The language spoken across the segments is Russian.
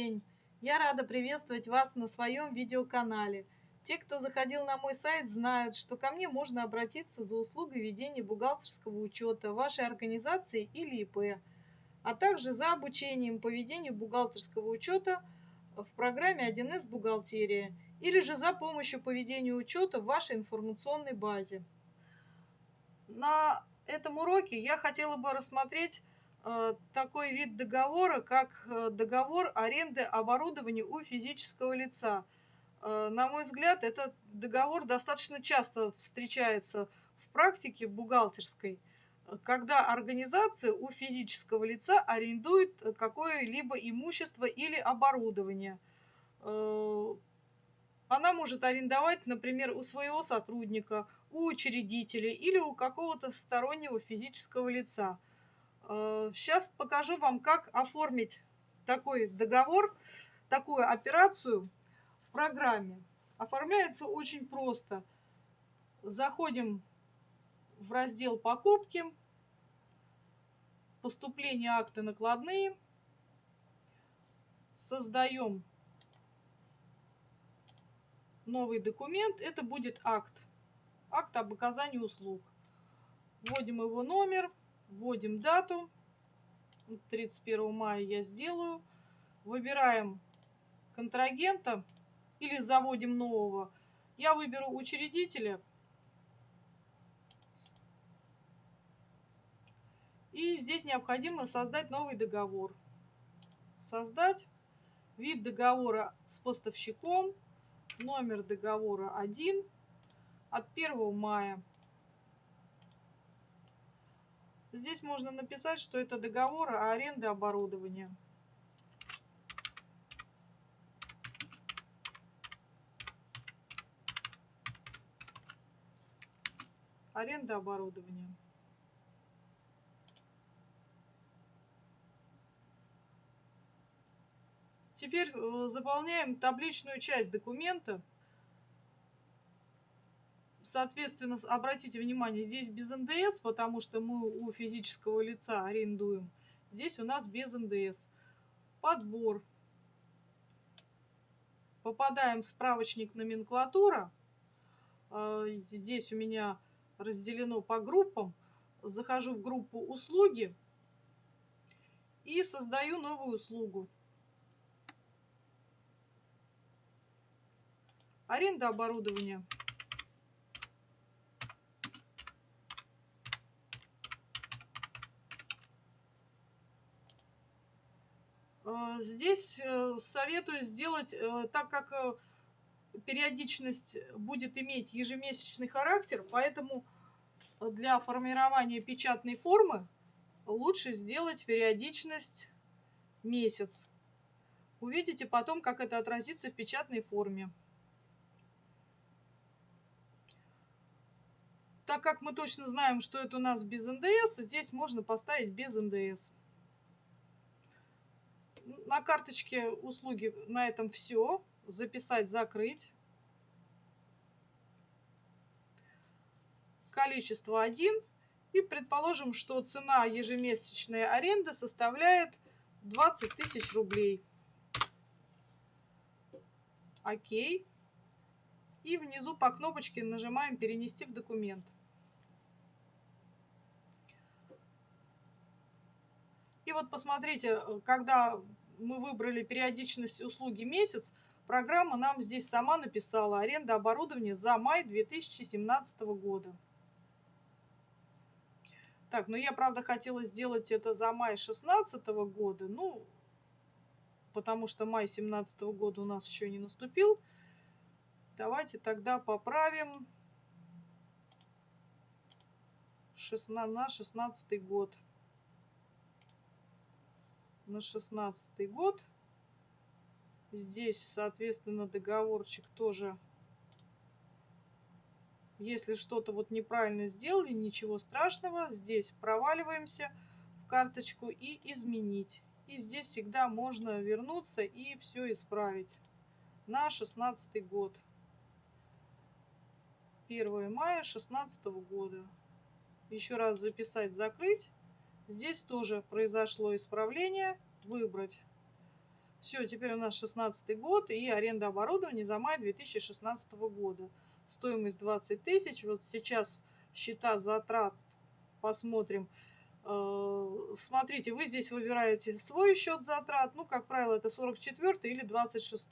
день! Я рада приветствовать вас на своем видеоканале. Те, кто заходил на мой сайт, знают, что ко мне можно обратиться за услугой ведения бухгалтерского учета вашей организации или ИП, а также за обучением по ведению бухгалтерского учета в программе 1С «Бухгалтерия» или же за помощью по ведению учета в вашей информационной базе. На этом уроке я хотела бы рассмотреть такой вид договора, как э, договор аренды оборудования у физического лица. Э, на мой взгляд, этот договор достаточно часто встречается в практике бухгалтерской, когда организация у физического лица арендует какое-либо имущество или оборудование. Она может арендовать, например, у своего сотрудника, у учредителя или у какого-то стороннего физического лица – Сейчас э, покажу вам, как оформить такой договор, такую операцию в программе. Оформляется очень просто. Заходим в раздел «Покупки», «Поступление акты накладные», создаем новый документ. Это будет акт. Акт об оказании услуг. Вводим его номер, Вводим дату. 31 мая я сделаю. Выбираем контрагента или заводим нового. Я выберу учредителя. И здесь необходимо создать новый договор. Создать вид договора с поставщиком, номер договора 1 от 1 мая Здесь можно написать, что это договор о аренде оборудования. Аренда оборудования. Теперь э, заполняем табличную часть документа. Соответственно, обратите внимание, здесь без НДС, потому что мы у физического лица арендуем. Здесь у нас без НДС. Подбор. Попадаем в справочник номенклатура. А, здесь у меня разделено по группам. Захожу в группу услуги и создаю новую услугу. Аренда оборудования. Э, здесь э, советую сделать, э, так как периодичность будет иметь ежемесячный характер, поэтому для формирования печатной формы лучше сделать периодичность месяц. Увидите потом, как это отразится в печатной форме. Так как мы точно знаем, что это у нас без НДС, здесь можно поставить без НДС на карточке услуги на этом все. Записать, закрыть. Количество 1. И предположим, что цена ежемесячной аренды составляет 20 тысяч рублей. Окей. И внизу по кнопочке нажимаем «Перенести в документ». И вот посмотрите, когда мы выбрали периодичность услуги месяц, программа нам здесь сама написала аренда оборудования за май 2017 года. Так, ну я, правда, хотела сделать это за май 2016 года, ну, потому что май 2017 года у нас еще не наступил. Давайте тогда поправим 16, на 16 год на шестнадцатый год. Здесь, соответственно, договорчик тоже, если что-то вот неправильно сделали, ничего страшного. Здесь проваливаемся в карточку и изменить. И здесь всегда можно вернуться и все исправить. На шестнадцатый год. 1 мая 16 года. Еще раз записать, закрыть. Здесь тоже произошло исправление. Выбрать Все, теперь у нас 16 год и аренда оборудования за май 2016 года. Стоимость 20 тысяч. Вот сейчас счета затрат посмотрим. Э, смотрите, вы здесь выбираете свой счет затрат. Ну, как правило, это 44 или 26.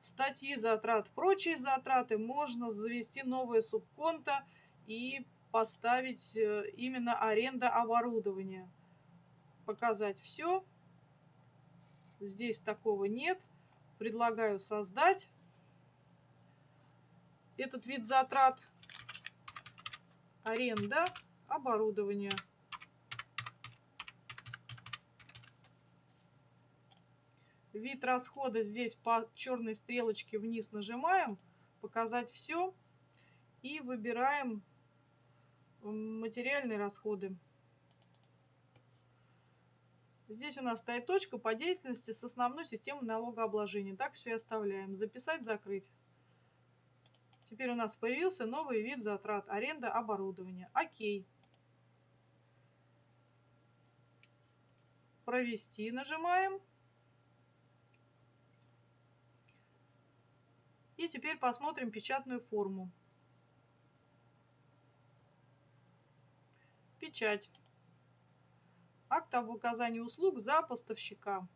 Статьи затрат, прочие затраты можно завести новое субконто и поставить э, именно аренда оборудования. Показать все. Здесь такого нет. Предлагаю создать этот вид затрат. Аренда оборудования. Вид расхода здесь по черной стрелочке вниз нажимаем. Показать все. И выбираем материальные расходы. Здесь у нас стоит точка по деятельности с основной системой налогообложения. Так все и оставляем. Записать, закрыть. Теперь у нас появился новый вид затрат. Аренда оборудования. Окей. Провести нажимаем. И теперь посмотрим печатную форму. Печать. Акт об указании услуг за поставщика.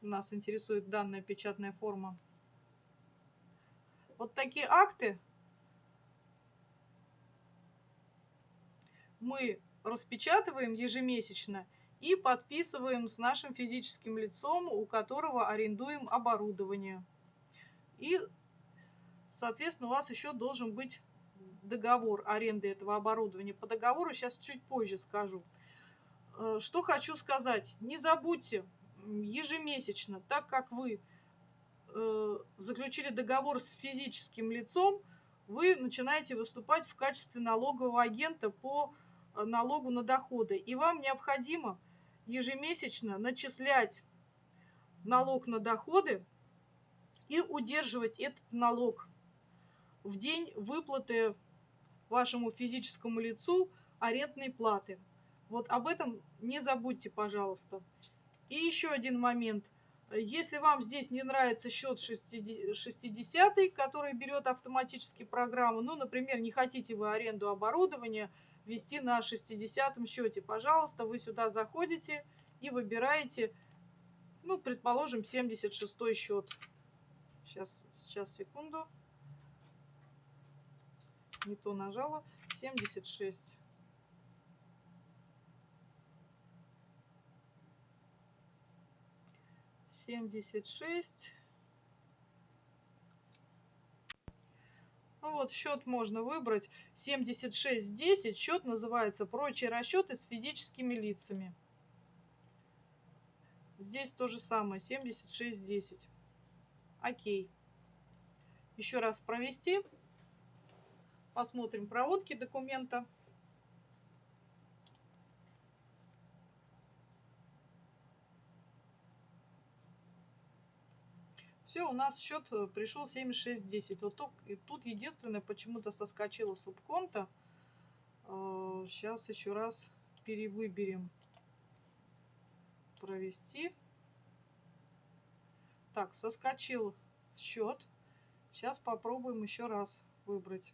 Нас интересует данная печатная форма. Вот такие акты мы распечатываем ежемесячно и подписываем с нашим физическим лицом, у которого арендуем оборудование. И, соответственно, у вас еще должен быть договор аренды этого оборудования. По договору сейчас чуть позже скажу. Э, что хочу сказать. Не забудьте ежемесячно, так как вы э, заключили договор с физическим лицом, вы начинаете выступать в качестве налогового агента по э, налогу на доходы. И вам необходимо ежемесячно начислять налог на доходы и удерживать этот налог в день выплаты вашему физическому лицу арендной платы. Вот об этом не забудьте, пожалуйста. И еще один момент. Если вам здесь не нравится счет 60, который берет автоматически программу, ну, например, не хотите вы аренду оборудования вести на 60 счете, пожалуйста, вы сюда заходите и выбираете, ну, предположим, 76 счет. Сейчас, сейчас, секунду не то нажала, 76. Семьдесят шесть. Ну вот, счет можно выбрать. 7610. Счет называется «Прочие расчеты с физическими лицами». Здесь то же самое. 7610. Окей. Еще раз провести. Посмотрим проводки документа. Все, у нас счет пришел 7610. Вот тут, и тут единственное, почему-то соскочила субконта. Сейчас э, еще раз перевыберем. Провести. Так, соскочил счет. Сейчас попробуем еще раз выбрать.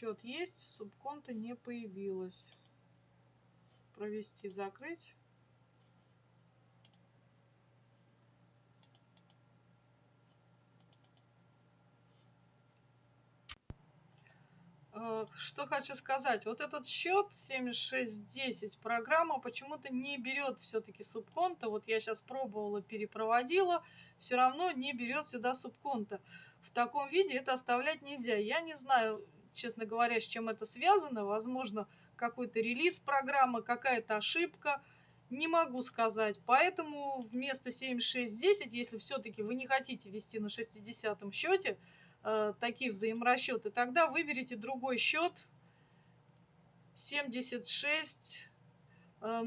Счет есть, субконта не появилось. Провести, закрыть. Э, что хочу сказать, вот этот счет 7610 программа почему-то не берет все-таки субконта. Вот я сейчас пробовала, перепроводила, все равно не берет сюда субконта. В таком виде это оставлять нельзя. Я не знаю, честно говоря, с чем это связано. Возможно, какой-то релиз программы, какая-то ошибка. Не могу сказать. Поэтому вместо 7610, если все-таки вы не хотите вести на 60 счете, э, такие взаиморасчеты, тогда выберите другой счет 76, э,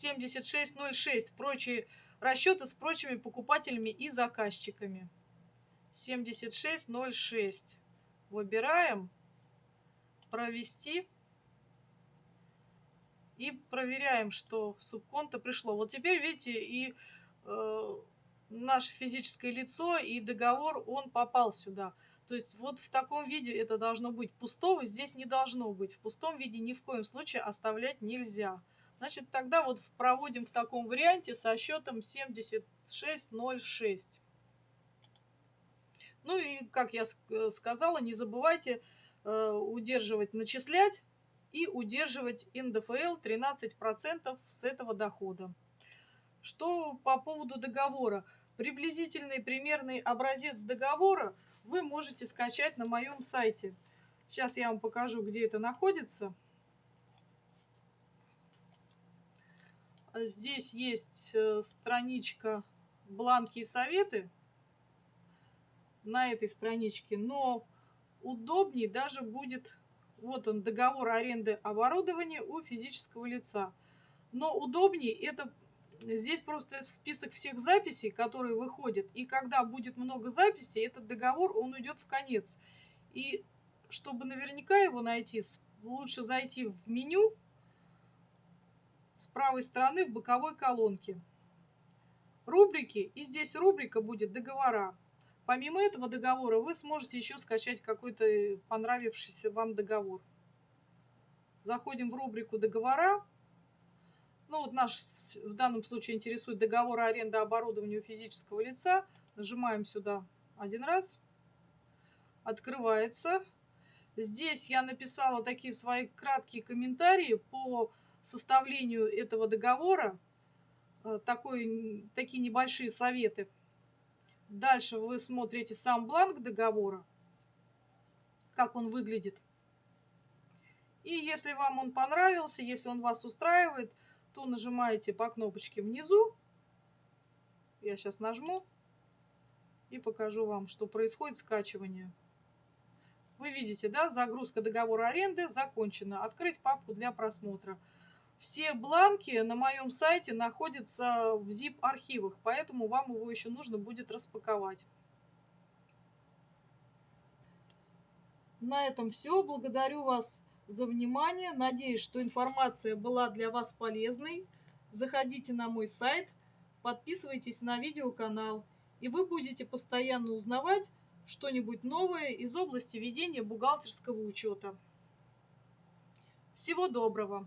7606, прочие расчеты с прочими покупателями и заказчиками. 7606. Выбираем провести и проверяем, что субконто пришло. Вот теперь, видите, и э, наше физическое лицо, и договор, он попал сюда. То есть вот в таком виде это должно быть. Пустого здесь не должно быть. В пустом виде ни в коем случае оставлять нельзя. Значит, тогда вот проводим в таком варианте со счетом 7606. Ну и, как я э, сказала, не забывайте удерживать, начислять и удерживать НДФЛ 13% с этого дохода. Что по поводу договора? Приблизительный примерный образец договора вы можете скачать на моем сайте. Сейчас я вам покажу, где это находится. Здесь есть э, страничка «Бланки и советы» на этой страничке, но удобнее даже будет вот он, договор аренды оборудования у физического лица. Но удобнее это здесь просто список всех записей, которые выходят. И когда будет много записей, этот договор, он уйдет в конец. И чтобы наверняка его найти, лучше зайти в меню с правой стороны в боковой колонке. Рубрики, и здесь рубрика будет договора. Помимо этого договора вы сможете еще скачать какой-то понравившийся вам договор. Заходим в рубрику «Договора». Ну вот наш в данном случае интересует договор аренды оборудования у физического лица. Нажимаем сюда один раз. Открывается. Здесь я написала такие свои краткие комментарии по составлению этого договора. Э, такой, такие небольшие советы. Дальше вы смотрите сам бланк договора, как он выглядит. И если вам он понравился, если он вас устраивает, то нажимаете по кнопочке внизу. Я сейчас нажму и покажу вам, что происходит скачивание. Вы видите, да, загрузка договора аренды закончена. Открыть папку для просмотра. Все бланки на моем сайте находятся в zip-архивах, поэтому вам его еще нужно будет распаковать. На этом все. Благодарю вас за внимание. Надеюсь, что информация была для вас полезной. Заходите на мой сайт, подписывайтесь на видеоканал, и вы будете постоянно узнавать что-нибудь новое из области ведения бухгалтерского учета. Всего доброго!